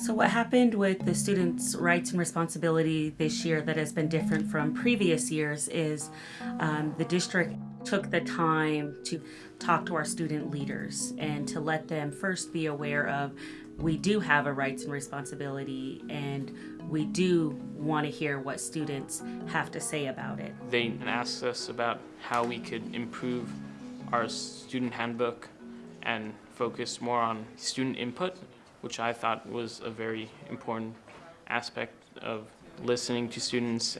So what happened with the students' rights and responsibility this year that has been different from previous years is um, the district took the time to talk to our student leaders and to let them first be aware of we do have a rights and responsibility and we do want to hear what students have to say about it. They asked us about how we could improve our student handbook and focus more on student input, which I thought was a very important aspect of listening to students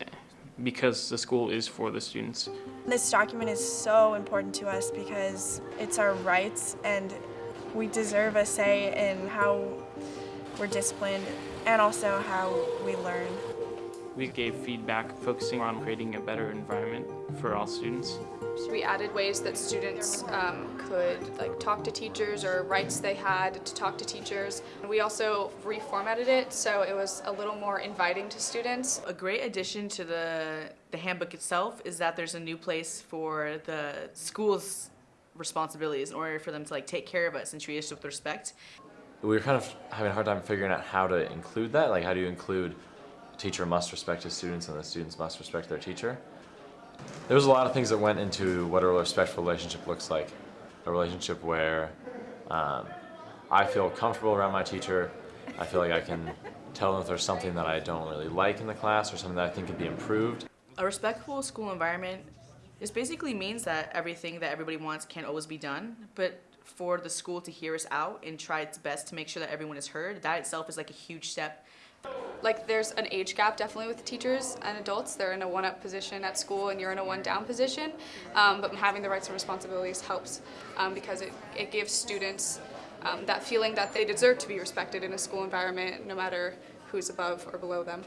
because the school is for the students. This document is so important to us because it's our rights and we deserve a say in how we're disciplined and also how we learn. We gave feedback focusing on creating a better environment for all students. We added ways that students um, could like talk to teachers or rights they had to talk to teachers. We also reformatted it so it was a little more inviting to students. A great addition to the, the handbook itself is that there's a new place for the school's responsibilities in order for them to like take care of us and treat us with respect. We were kind of having a hard time figuring out how to include that. Like, how do you include teacher must respect his students and the students must respect their teacher? There was a lot of things that went into what a respectful relationship looks like. A relationship where um, I feel comfortable around my teacher. I feel like I can tell them if there's something that I don't really like in the class or something that I think could be improved. A respectful school environment this basically means that everything that everybody wants can't always be done, but for the school to hear us out and try its best to make sure that everyone is heard, that itself is like a huge step. Like there's an age gap definitely with teachers and adults. They're in a one-up position at school and you're in a one-down position. Um, but having the rights and responsibilities helps um, because it, it gives students um, that feeling that they deserve to be respected in a school environment no matter who's above or below them.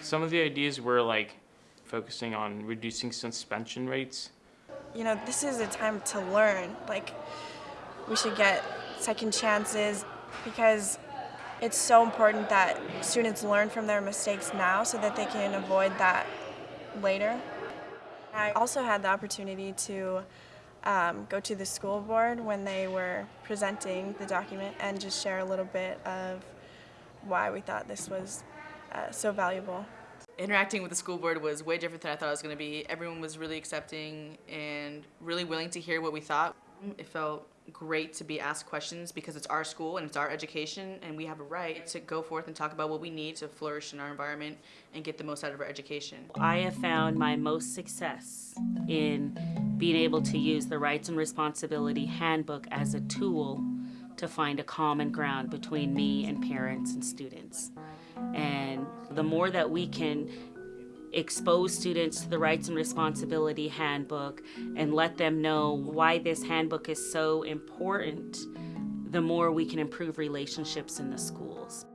Some of the ideas were like focusing on reducing suspension rates. You know, this is a time to learn. Like, we should get second chances because it's so important that students learn from their mistakes now so that they can avoid that later. I also had the opportunity to um, go to the school board when they were presenting the document and just share a little bit of why we thought this was uh, so valuable interacting with the school board was way different than I thought it was going to be. Everyone was really accepting and really willing to hear what we thought. It felt great to be asked questions because it's our school and it's our education and we have a right to go forth and talk about what we need to flourish in our environment and get the most out of our education. I have found my most success in being able to use the Rights and Responsibility Handbook as a tool to find a common ground between me and parents and students. And the more that we can expose students to the Rights and Responsibility Handbook and let them know why this handbook is so important, the more we can improve relationships in the schools.